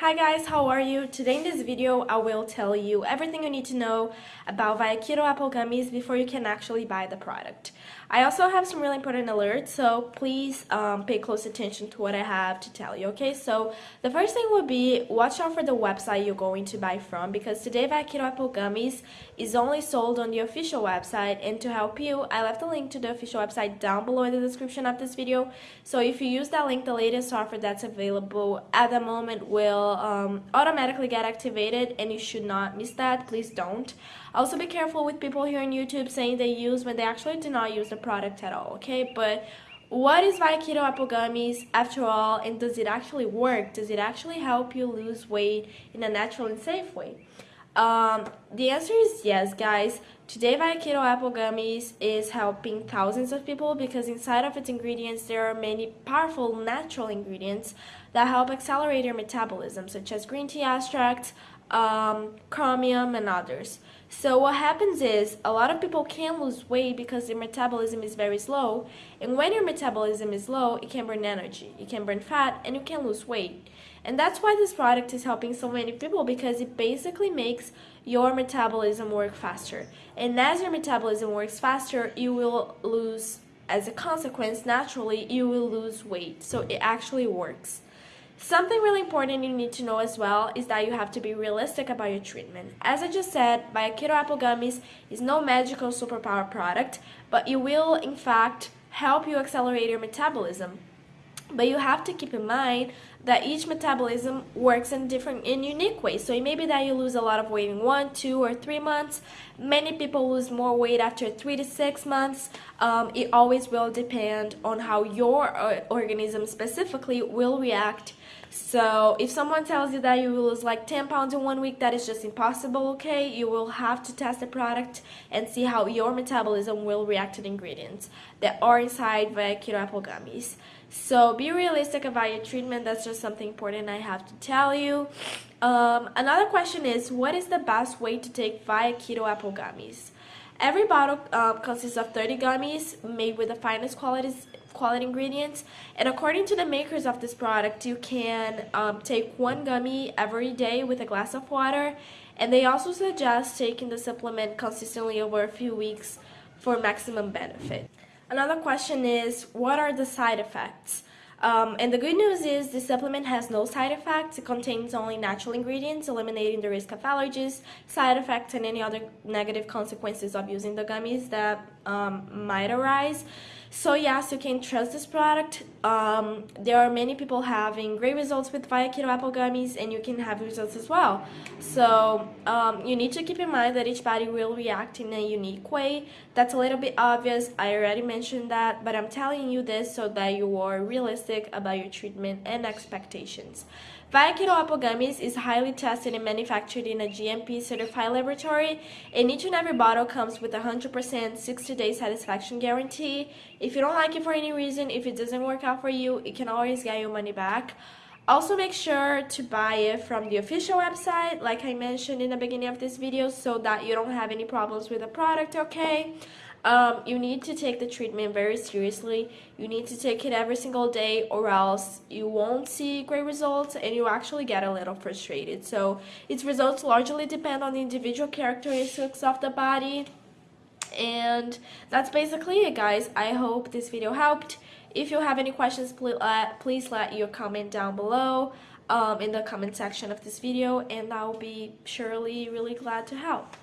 Hi guys, how are you? Today in this video I will tell you everything you need to know about Keto Apple Gummies before you can actually buy the product. I also have some really important alerts, so please um, pay close attention to what I have to tell you, okay? So the first thing would be watch out for the website you're going to buy from because today Keto Apple Gummies is only sold on the official website and to help you, I left a link to the official website down below in the description of this video. So if you use that link, the latest offer that's available at the moment will um, automatically get activated and you should not miss that. Please don't. Also be careful with people here on YouTube saying they use when they actually do not use the product at all, okay? But what is Keto Apple Gummies after all and does it actually work? Does it actually help you lose weight in a natural and safe way? Um, the answer is yes, guys. Today, Via Keto Apple Gummies is helping thousands of people because inside of its ingredients, there are many powerful natural ingredients that help accelerate your metabolism, such as green tea extract, um, chromium, and others. So what happens is a lot of people can't lose weight because their metabolism is very slow. And when your metabolism is low, it can burn energy, it can burn fat, and you can lose weight. And that's why this product is helping so many people because it basically makes your metabolism work faster. And as your metabolism works faster, you will lose, as a consequence, naturally, you will lose weight. So it actually works. Something really important you need to know as well is that you have to be realistic about your treatment. As I just said, Via Keto Apple Gummies is no magical superpower product, but it will in fact help you accelerate your metabolism. But you have to keep in mind that each metabolism works in different in unique ways. So it may be that you lose a lot of weight in one, two, or three months. Many people lose more weight after three to six months. Um, it always will depend on how your uh, organism specifically will react so if someone tells you that you will lose like 10 pounds in one week, that is just impossible, okay? You will have to test the product and see how your metabolism will react to the ingredients that are inside the Keto Apple Gummies. So be realistic about your treatment. That's just something important I have to tell you. Um, another question is, what is the best way to take via Keto Apple Gummies? Every bottle uh, consists of 30 gummies made with the finest qualities quality ingredients and according to the makers of this product you can um, take one gummy every day with a glass of water and they also suggest taking the supplement consistently over a few weeks for maximum benefit. Another question is what are the side effects? Um, and the good news is the supplement has no side effects. It contains only natural ingredients, eliminating the risk of allergies, side effects, and any other negative consequences of using the gummies that um, might arise. So yes, you can trust this product. Um, there are many people having great results with Via Keto Apple Gummies and you can have results as well. So um, you need to keep in mind that each body will react in a unique way. That's a little bit obvious. I already mentioned that, but I'm telling you this so that you are realistic about your treatment and expectations. Via Keto Apple Gummies is highly tested and manufactured in a GMP certified laboratory, and each and every bottle comes with a 100% 60-day satisfaction guarantee. If you don't like it for any reason, if it doesn't work out for you, you can always get your money back. Also make sure to buy it from the official website, like I mentioned in the beginning of this video, so that you don't have any problems with the product, okay? Um, you need to take the treatment very seriously. You need to take it every single day or else you won't see great results and you actually get a little frustrated. So its results largely depend on the individual characteristics of the body. And that's basically it guys. I hope this video helped. If you have any questions, please let, please let your comment down below um, in the comment section of this video and I'll be surely really glad to help.